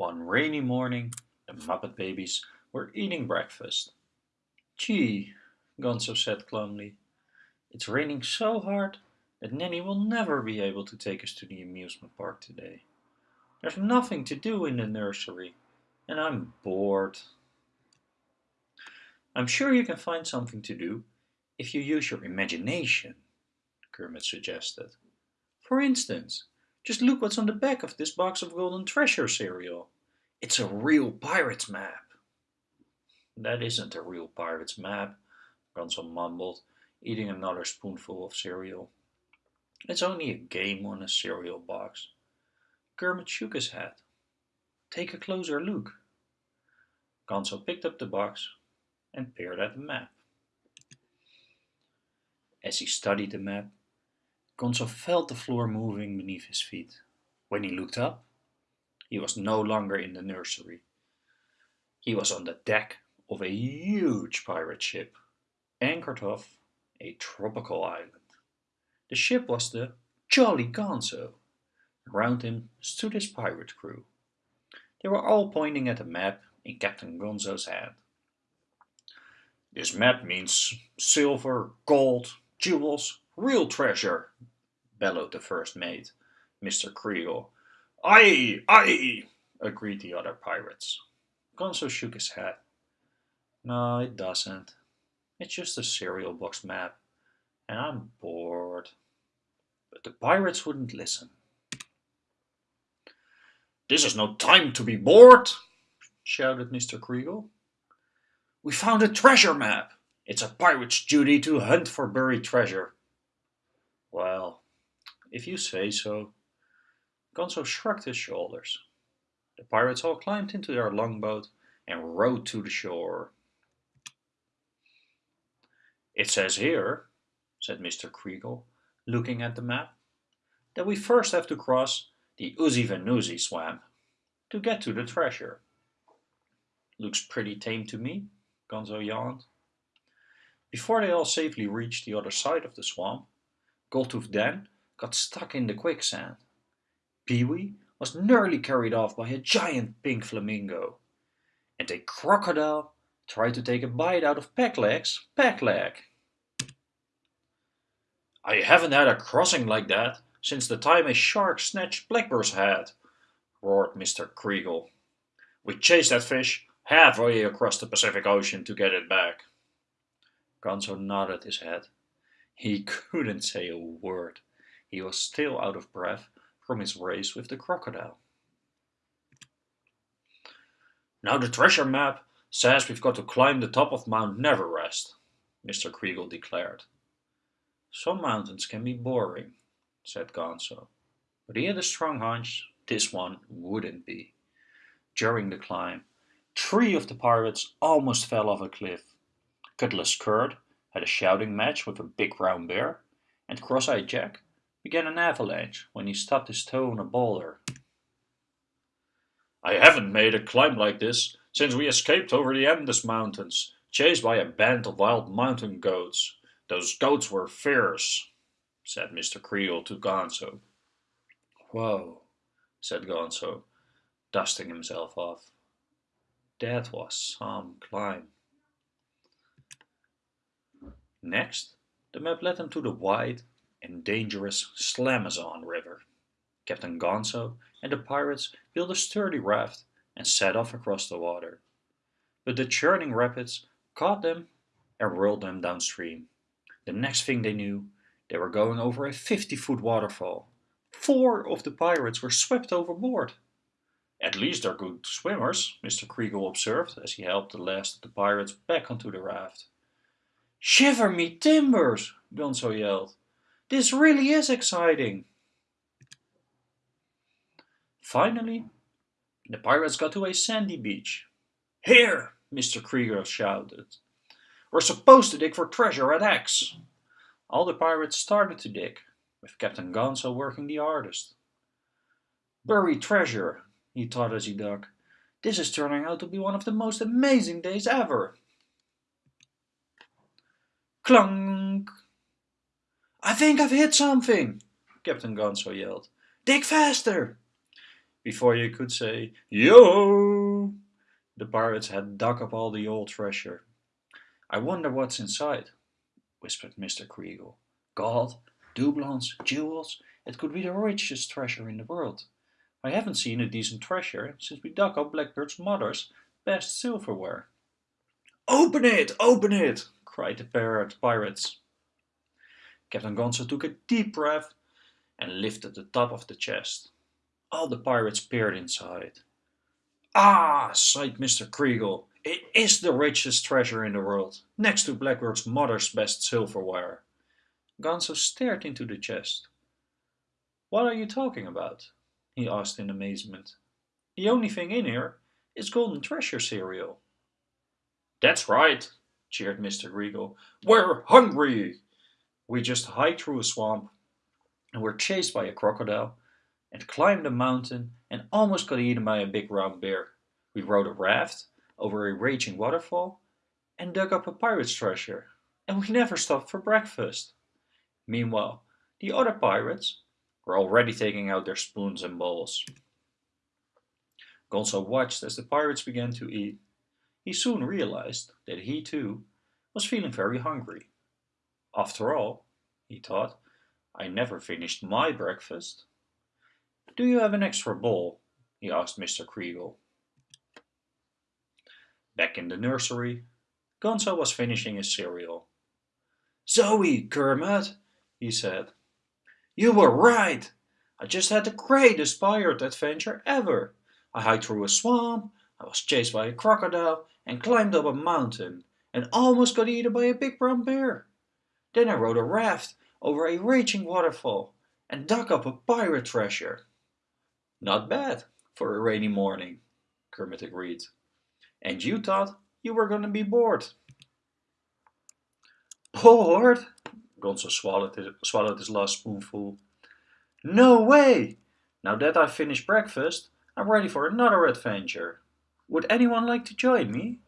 One rainy morning, the Muppet babies were eating breakfast. Gee, Gonzo said glumly, it's raining so hard that Nanny will never be able to take us to the amusement park today. There's nothing to do in the nursery, and I'm bored. I'm sure you can find something to do if you use your imagination, Kermit suggested. For instance, just look what's on the back of this box of Golden Treasure cereal. It's a real pirate's map. That isn't a real pirate's map, Gonzo mumbled, eating another spoonful of cereal. It's only a game on a cereal box. Kermit shook his head. Take a closer look. Gonzo picked up the box and peered at the map. As he studied the map, Gonzo felt the floor moving beneath his feet. When he looked up, he was no longer in the nursery. He was on the deck of a huge pirate ship, anchored off a tropical island. The ship was the Jolly Gonzo. Around him stood his pirate crew. They were all pointing at a map in Captain Gonzo's hand. This map means silver, gold, jewels, real treasure, bellowed the first mate, Mr. Kriegel. Aye, aye, agreed the other pirates. Gonzo shook his head. No, it doesn't. It's just a cereal box map, and I'm bored. But the pirates wouldn't listen. This is no time to be bored, shouted Mr. Kriegel. We found a treasure map. It's a pirate's duty to hunt for buried treasure. Well, if you say so. Gonzo shrugged his shoulders. The pirates all climbed into their longboat and rowed to the shore. It says here, said Mr. Kriegel, looking at the map, that we first have to cross the Oozy Vanoozy swamp to get to the treasure. Looks pretty tame to me, Gonzo yawned. Before they all safely reached the other side of the swamp, Goldtooth Dan got stuck in the quicksand. Pee-wee was nearly carried off by a giant pink flamingo. And a crocodile tried to take a bite out of Pegleg's Pegleg. I haven't had a crossing like that since the time a shark snatched Blackbird's head, roared Mr. Kriegel. We chased that fish halfway across the Pacific Ocean to get it back. Gonzo nodded his head. He couldn't say a word. He was still out of breath from his race with the crocodile. Now the treasure map says we've got to climb the top of Mount Neverest, Mr. Kriegel declared. Some mountains can be boring, said Gonzo, but he had a strong hunch this one wouldn't be. During the climb, three of the pirates almost fell off a cliff. Cutlass Kurt had a shouting match with a big brown bear, and Cross-Eyed Jack began an avalanche when he stubbed his toe on a boulder. I haven't made a climb like this since we escaped over the Andes Mountains, chased by a band of wild mountain goats. Those goats were fierce, said Mr. Kriegel to Gonzo. Whoa, said Gonzo, dusting himself off. That was some climb. Next, the map led them to the wide and dangerous Slamazon River. Captain Gonzo and the pirates built a sturdy raft and set off across the water. But the churning rapids caught them and whirled them downstream. The next thing they knew, they were going over a 50-foot waterfall. Four of the pirates were swept overboard. At least they're good swimmers, Mr. Kriegel observed as he helped the last of the pirates back onto the raft. Shiver me timbers, Gonzo yelled. This really is exciting. Finally, the pirates got to a sandy beach. Here, Mr. Krieger shouted. We're supposed to dig for treasure at X. All the pirates started to dig, with Captain Gonzo working the hardest. Buried treasure, he thought as he dug. This is turning out to be one of the most amazing days ever. Clunk! I think I've hit something, Captain Gonzo yelled. Dig faster! Before you could say, Yo! The pirates had dug up all the old treasure. I wonder what's inside, whispered Mr. Creakle. Gold, doubloons, jewels, it could be the richest treasure in the world. I haven't seen a decent treasure since we dug up Blackbird's mother's best silverware. Open it! Open it! cried the parrot pirates. Captain Gonzo took a deep breath and lifted the top of the chest. All the pirates peered inside. Ah, sighed Mr. Creakle, it is the richest treasure in the world, next to Blackbird's mother's best silverware. Gonzo stared into the chest. What are you talking about? he asked in amazement. The only thing in here is golden treasure cereal. That's right, cheered Mr. Creakle. We're hungry! We just hiked through a swamp and were chased by a crocodile and climbed a mountain and almost got eaten by a big round bear. We rode a raft over a raging waterfall and dug up a pirate's treasure. And we never stopped for breakfast. Meanwhile, the other pirates were already taking out their spoons and bowls. Gonzo watched as the pirates began to eat. He soon realized that he too was feeling very hungry. After all, he thought, I never finished my breakfast. Do you have an extra bowl? he asked Mr. Creakle. Back in the nursery, Gonzo was finishing his cereal. Zoe, Kermit, he said. You were right! I just had the greatest pirate adventure ever. I hiked through a swamp, I was chased by a crocodile, and climbed up a mountain, and almost got eaten by a big brown bear. Then I rode a raft over a raging waterfall, and dug up a pirate treasure. Not bad for a rainy morning, Kermit agreed. And you thought you were going to be bored. Bored? Gonzo swallowed his, swallowed his last spoonful. No way! Now that I've finished breakfast, I'm ready for another adventure. Would anyone like to join me?